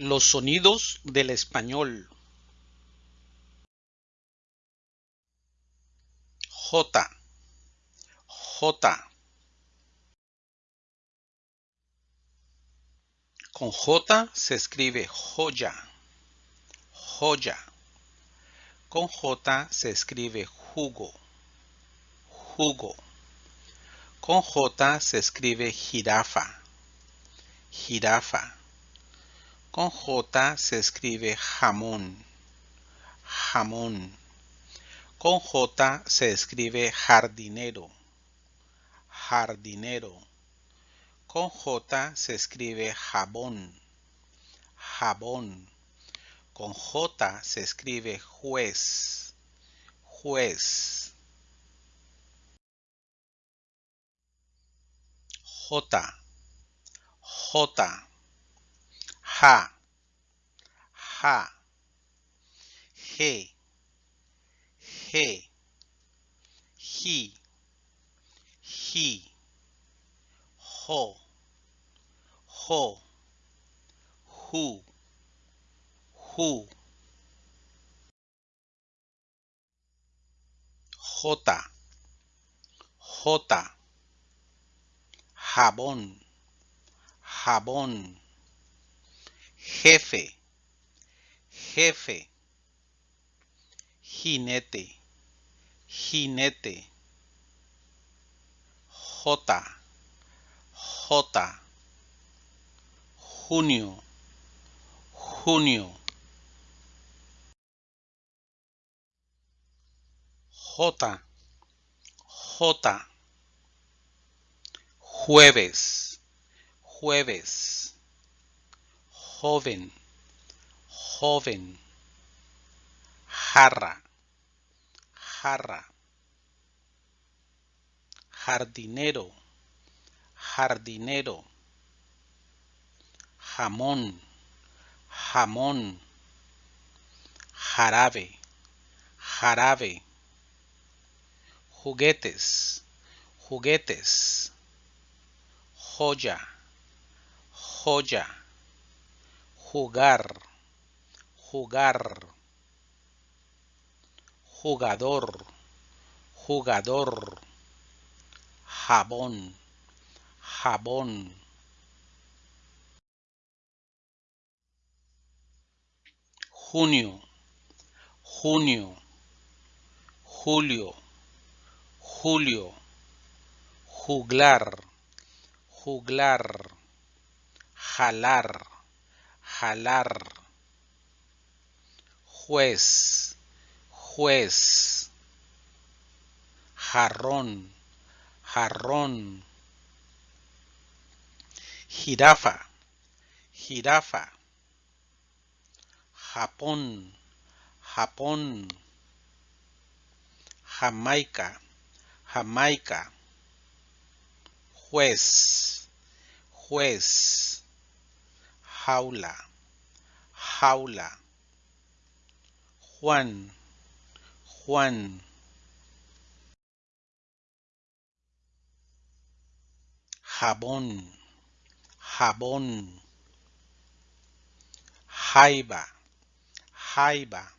Los sonidos del español. J, J. Con J se escribe joya, joya. Con J se escribe jugo, jugo. Con J se escribe jirafa, jirafa. Con J se escribe jamón, jamón. Con J se escribe jardinero, jardinero. Con J se escribe jabón, jabón. Con J se escribe juez, juez. J, J. ha ha he he he he ho ho hu hu. Gota gota jabón jabón Jefe, jefe. Jinete, jinete. J, J. Junio, junio. J, J. Jueves, jueves. Joven, joven. Jarra, jarra. Jardinero, jardinero. Jamón, jamón. Jarabe, jarabe. Juguetes, juguetes. Joya, joya. Jugar, jugar. Jugador, jugador. Jabón, jabón. Junio, junio. Julio, julio. Juglar, juglar. Jalar, jalar. Juez, juez. Jarrón, jarrón. Jirafa, jirafa. Japón, Japón. Jamaica, Jamaica. Juez, juez. Jaula, jaula. Juan, Juan. Jabón, jabón. Jaiba, jaiba.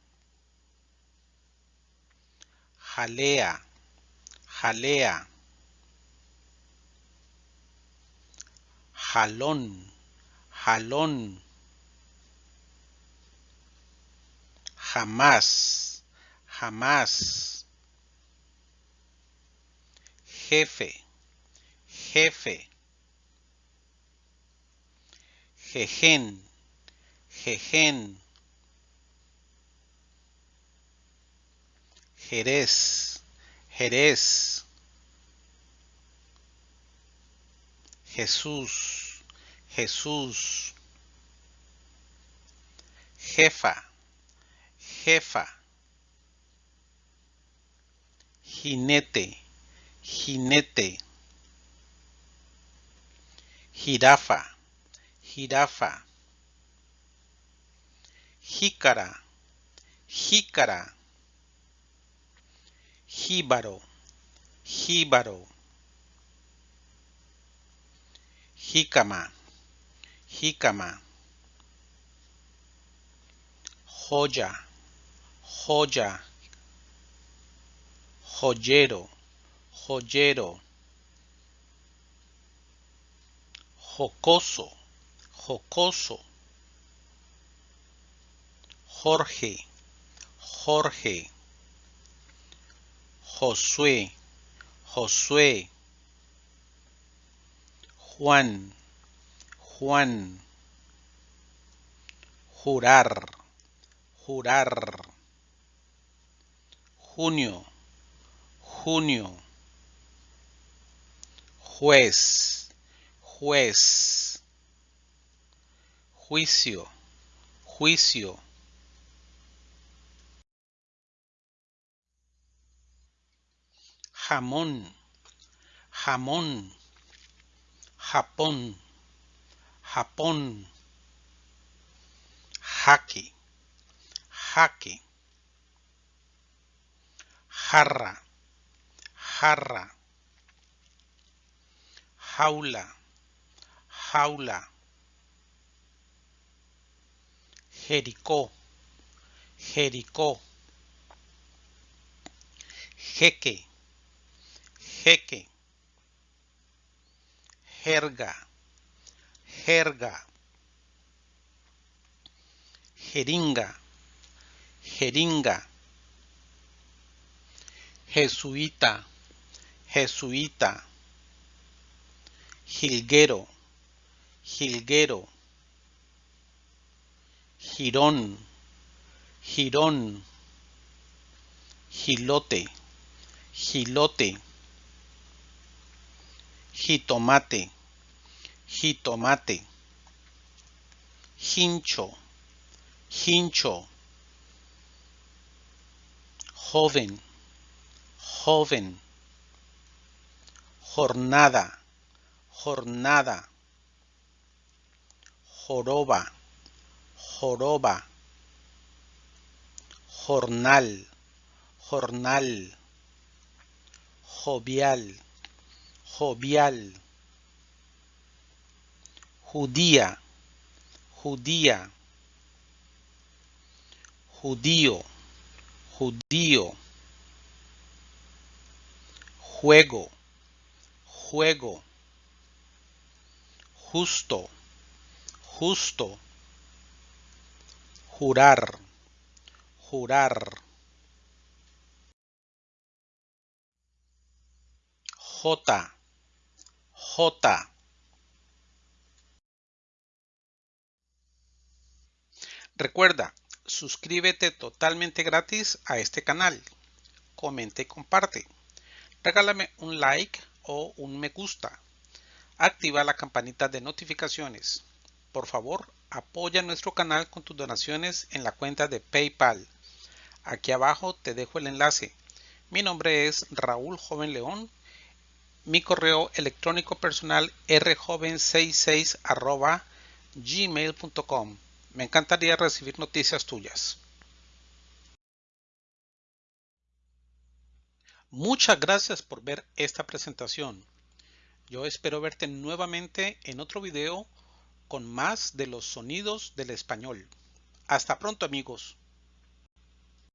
Jalea, jalea. Jalón, jalón. Jamás, jamás. Jefe, jefe. Jejen, jejen. Jerez, Jerez. Jesús, Jesús. Jefa, jefa. Jinete, jinete. Jirafa, jirafa. Jícara, jícara. Jíbaro, jíbaro. Jícama, jícama. joya, joya, joyero, joyero, jocoso, jocoso, Jorge, Jorge, Josué, Josué, Juan, Juan, jurar, jurar, junio, junio, juez, juez, juicio, juicio. jamón, jamón, Japón, Japón, jaque, jaque, jarra, jarra, jaula, jaula, Jericó, Jericó, jeque, jeque, jerga, jerga, jeringa, jeringa, jesuita, jesuita, jilguero, jilguero, girón, girón, gilote, gilote jitomate, jitomate, hincho, hincho, joven, joven, jornada, jornada, joroba, joroba, jornal, jornal, jovial, jovial, judía, judía, judío, judío, juego, juego, justo, justo, jurar, jurar. J J. Recuerda, suscríbete totalmente gratis a este canal. Comenta y comparte. Regálame un like o un me gusta. Activa la campanita de notificaciones. Por favor, apoya nuestro canal con tus donaciones en la cuenta de PayPal. Aquí abajo te dejo el enlace. Mi nombre es Raúl Joven León mi correo electrónico personal rjoven66 gmail.com. Me encantaría recibir noticias tuyas. Muchas gracias por ver esta presentación. Yo espero verte nuevamente en otro video con más de los sonidos del español. Hasta pronto amigos.